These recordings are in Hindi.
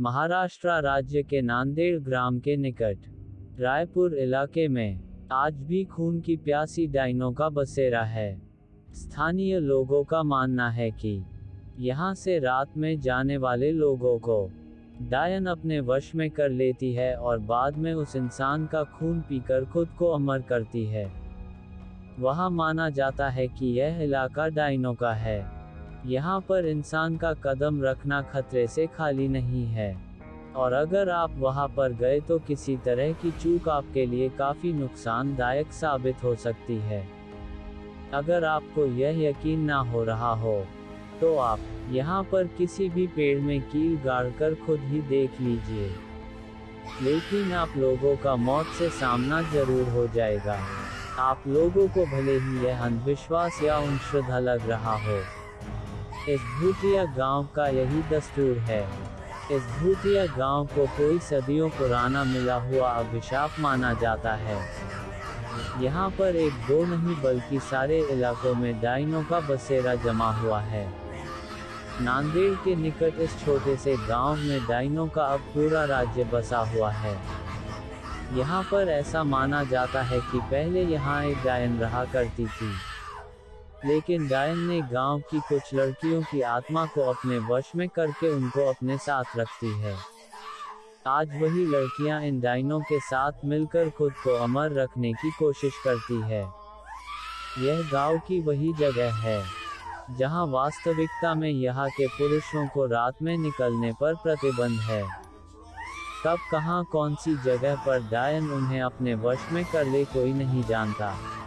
महाराष्ट्र राज्य के नांदेड़ ग्राम के निकट। रायपुर इलाके में आज भी खून की प्यासी डाइनों का बसेरा है। स्थानीय लोगों का मानना है कि यहाँ से रात में जाने वाले लोगों को डायन अपने वश में कर लेती है और बाद में उस इंसान का खून पीकर खुद को अमर करती है। वहाँ माना जाता है कि यह इलाका डाइनों का है। यहाँ पर इंसान का कदम रखना खतरे से खाली नहीं है। और अगर आप वहाँ पर गए तो किसी तरह की चूक आपके लिए काफ़ी नुकसानदायक साबित हो सकती है। अगर आपको यह यकीन ना हो रहा हो तो आप यहाँ पर किसी भी पेड़ में कील गाड़ कर खुद ही देख लीजिए। लेकिन आप लोगों का मौत से सामना ज़रूर हो जाएगा। आप लोगों को भले ही यह अंधविश्वास या श्रद्धा लग रहा हो। इस भूतिया गाँव का यही दस्तूर है। इस भूतिया गाँव को कोई सदियों पुराना मिला हुआ अभिशाप माना जाता है। यहाँ पर एक दो नहीं बल्कि सारे इलाकों में डाइनों का बसेरा जमा हुआ है। नांदेड़ के निकट इस छोटे से गाँव में डाइनों का अब पूरा राज्य बसा हुआ है। यहाँ पर ऐसा माना जाता है कि पहले यहाँ एक डायन रहा करती थी। लेकिन डायन ने गाँव की कुछ लड़कियों की आत्मा को अपने वश में करके उनको अपने साथ रखती है। आज वही लड़कियाँ इन डायनों के साथ मिलकर खुद को अमर रखने की कोशिश करती है। यह गाँव की वही जगह है, जहाँ वास्तविकता में यहाँ के पुरुषों को रात में निकलने पर प्रतिबंध है। कब कहाँ कौन सी जगह पर डायन उन्हें अपने वश में कर ले कोई नहीं जानता।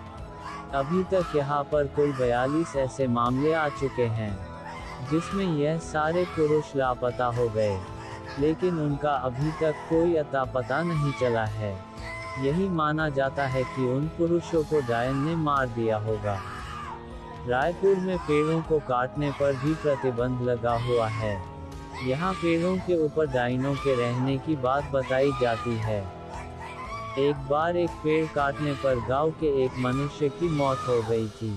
अभी तक यहाँ पर कुल बयालीस ऐसे मामले आ चुके हैं, जिसमें यह सारे पुरुष लापता हो गए, लेकिन उनका अभी तक कोई अता पता नहीं चला है। यही माना जाता है कि उन पुरुषों को डायन ने मार दिया होगा। रायपुर में पेड़ों को काटने पर भी प्रतिबंध लगा हुआ है। यहाँ पेड़ों के ऊपर डाइनों के रहने की बात बताई जाती है। एक बार एक पेड़ काटने पर गाँव के एक मनुष्य की मौत हो गई थी।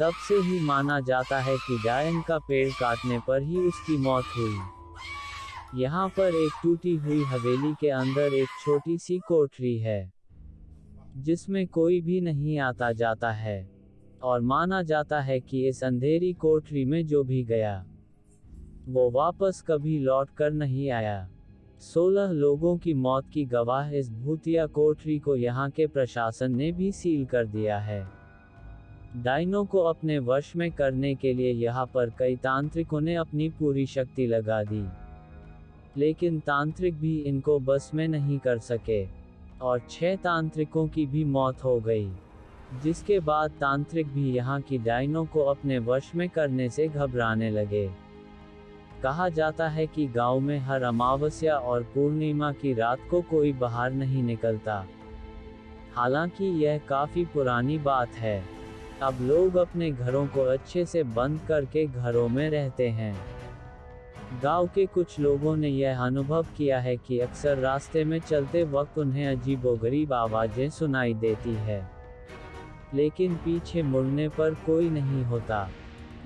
तब से ही माना जाता है कि डायन का पेड़ काटने पर ही उसकी मौत हुई। यहाँ पर एक टूटी हुई हवेली के अंदर एक छोटी सी कोठरी है, जिसमें कोई भी नहीं आता जाता है, और माना जाता है कि इस अंधेरी कोठरी में जो भी गया, वो वापस कभी लौट कर नहीं आया। सोलह लोगों की मौत की गवाह इस भूतिया कोठरी को यहाँ के प्रशासन ने भी सील कर दिया है। डाइनों को अपने वश में करने के लिए यहाँ पर कई तांत्रिकों ने अपनी पूरी शक्ति लगा दी। लेकिन तांत्रिक भी इनको बस में नहीं कर सके, और छह तांत्रिकों की भी मौत हो गई, जिसके बाद तांत्रिक भी यहाँ की डाइनों को अपने वश में करने से घबराने लगे। कहा जाता है कि गाँव में हर अमावस्या और पूर्णिमा की रात को कोई बाहर नहीं निकलता। हालाँकि यह काफ़ी पुरानी बात है। अब लोग अपने घरों को अच्छे से बंद करके घरों में रहते हैं। गाँव के कुछ लोगों ने यह अनुभव किया है कि अक्सर रास्ते में चलते वक्त उन्हें अजीबोगरीब आवाज़ें सुनाई देती है। लेकिन पीछे मुड़ने पर कोई नहीं होता।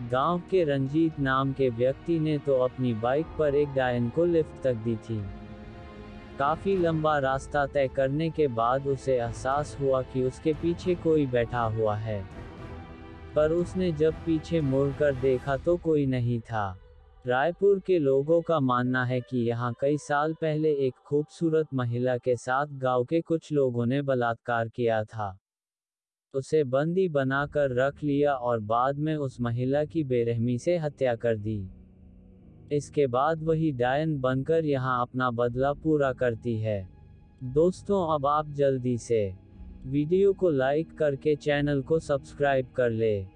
गाँव के रंजीत नाम के व्यक्ति ने तो अपनी बाइक पर एक डायन को लिफ्ट तक दी थी। काफ़ी लंबा रास्ता तय करने के बाद उसे एहसास हुआ कि उसके पीछे कोई बैठा हुआ है। पर उसने जब पीछे मुड़कर देखा तो कोई नहीं था। रायपुर के लोगों का मानना है कि यहाँ कई साल पहले एक खूबसूरत महिला के साथ गाँव के कुछ लोगों ने बलात्कार किया था। उसे बंदी बनाकर रख लिया और बाद में उस महिला की बेरहमी से हत्या कर दी। इसके बाद वही डायन बनकर यहाँ अपना बदला पूरा करती है। दोस्तों, अब आप जल्दी से वीडियो को लाइक करके चैनल को सब्सक्राइब कर ले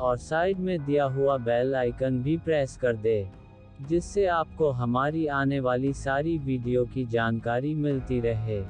और साइड में दिया हुआ बेल आइकन भी प्रेस कर दे, जिससे आपको हमारी आने वाली सारी वीडियो की जानकारी मिलती रहे।